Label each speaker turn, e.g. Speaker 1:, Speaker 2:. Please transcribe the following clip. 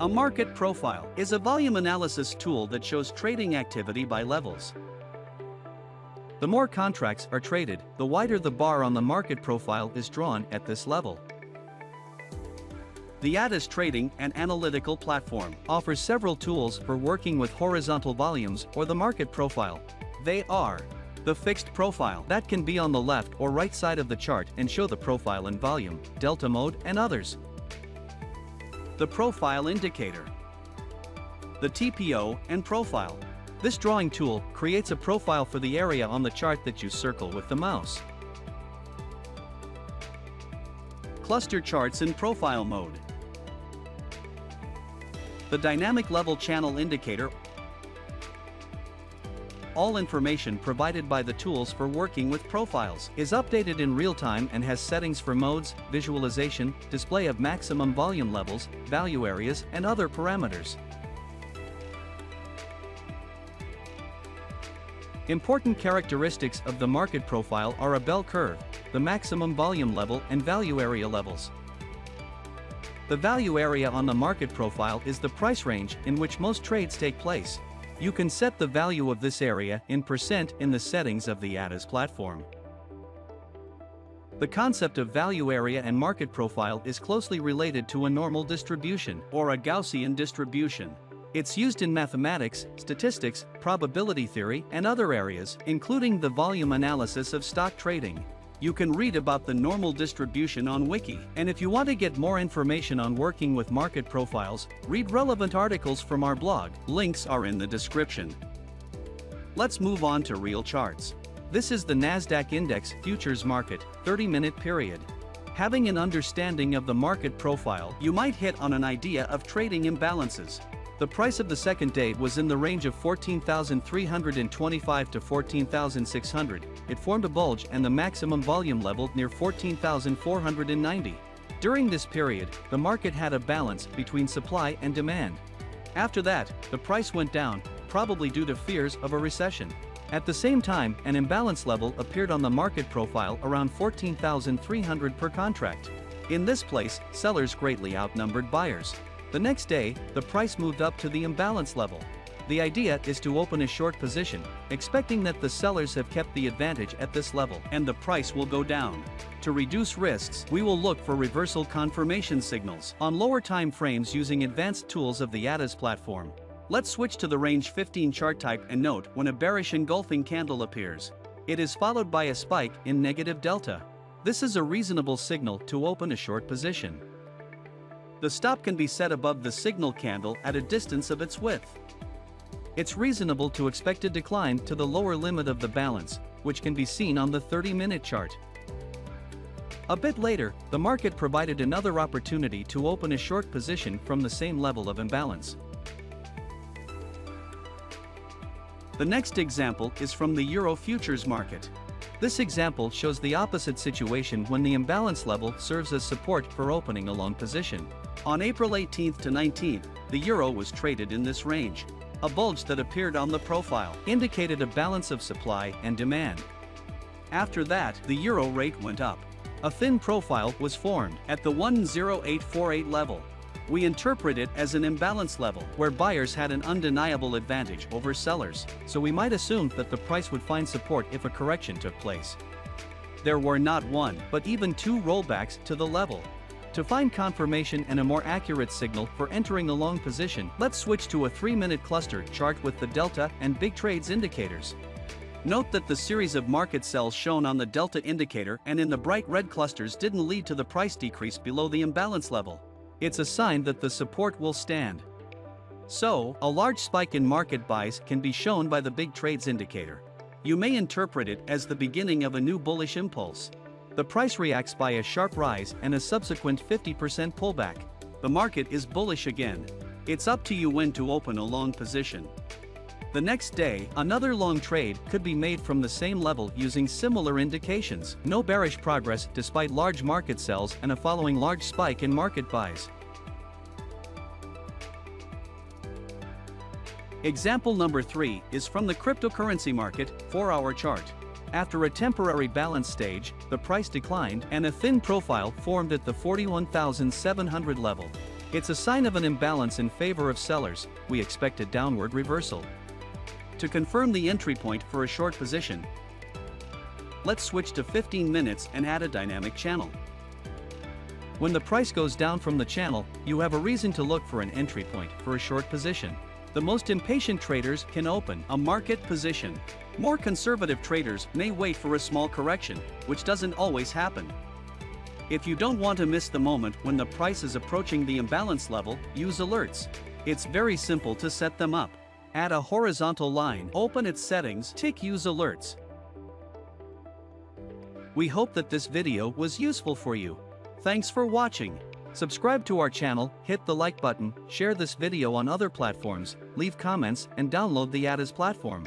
Speaker 1: A market profile is a volume analysis tool that shows trading activity by levels. The more contracts are traded, the wider the bar on the market profile is drawn at this level. The ATAS Trading and Analytical Platform offers several tools for working with horizontal volumes or the market profile. They are the fixed profile that can be on the left or right side of the chart and show the profile and volume, delta mode and others. The profile indicator. The TPO and profile. This drawing tool creates a profile for the area on the chart that you circle with the mouse. Cluster charts in profile mode. The dynamic level channel indicator all information provided by the tools for working with profiles is updated in real time and has settings for modes, visualization, display of maximum volume levels, value areas, and other parameters. Important characteristics of the market profile are a bell curve, the maximum volume level and value area levels. The value area on the market profile is the price range in which most trades take place. You can set the value of this area in percent in the settings of the ATAS platform. The concept of value area and market profile is closely related to a normal distribution or a Gaussian distribution. It's used in mathematics, statistics, probability theory, and other areas, including the volume analysis of stock trading. You can read about the normal distribution on Wiki, and if you want to get more information on working with market profiles, read relevant articles from our blog, links are in the description. Let's move on to real charts. This is the Nasdaq Index Futures Market, 30-minute period. Having an understanding of the market profile, you might hit on an idea of trading imbalances. The price of the second day was in the range of 14,325 to 14,600. It formed a bulge and the maximum volume level near 14,490. During this period, the market had a balance between supply and demand. After that, the price went down, probably due to fears of a recession. At the same time, an imbalance level appeared on the market profile around 14,300 per contract. In this place, sellers greatly outnumbered buyers. The next day, the price moved up to the imbalance level. The idea is to open a short position, expecting that the sellers have kept the advantage at this level and the price will go down. To reduce risks, we will look for reversal confirmation signals on lower time frames using advanced tools of the ATAS platform. Let's switch to the range 15 chart type and note when a bearish engulfing candle appears. It is followed by a spike in negative delta. This is a reasonable signal to open a short position. The stop can be set above the signal candle at a distance of its width. It's reasonable to expect a decline to the lower limit of the balance, which can be seen on the 30-minute chart. A bit later, the market provided another opportunity to open a short position from the same level of imbalance. The next example is from the Euro futures market. This example shows the opposite situation when the imbalance level serves as support for opening a long position. On April 18 to 19, the euro was traded in this range. A bulge that appeared on the profile indicated a balance of supply and demand. After that, the euro rate went up. A thin profile was formed at the 10848 level. We interpret it as an imbalance level where buyers had an undeniable advantage over sellers, so we might assume that the price would find support if a correction took place. There were not one, but even two rollbacks to the level. To find confirmation and a more accurate signal for entering the long position, let's switch to a 3-minute cluster chart with the delta and big trades indicators. Note that the series of market sells shown on the delta indicator and in the bright red clusters didn't lead to the price decrease below the imbalance level. It's a sign that the support will stand. So, a large spike in market buys can be shown by the big trades indicator. You may interpret it as the beginning of a new bullish impulse. The price reacts by a sharp rise and a subsequent 50% pullback. The market is bullish again. It's up to you when to open a long position. The next day, another long trade could be made from the same level using similar indications. No bearish progress despite large market sells and a following large spike in market buys. Example number 3 is from the cryptocurrency market 4-hour chart. After a temporary balance stage, the price declined and a thin profile formed at the 41,700 level. It's a sign of an imbalance in favor of sellers, we expect a downward reversal. To confirm the entry point for a short position, let's switch to 15 minutes and add a dynamic channel. When the price goes down from the channel, you have a reason to look for an entry point for a short position. The most impatient traders can open a market position. More conservative traders may wait for a small correction, which doesn't always happen. If you don't want to miss the moment when the price is approaching the imbalance level, use alerts. It's very simple to set them up. Add a horizontal line, open its settings, tick use alerts. We hope that this video was useful for you. Thanks for watching. Subscribe to our channel, hit the like button, share this video on other platforms, leave comments and download the ATAS platform.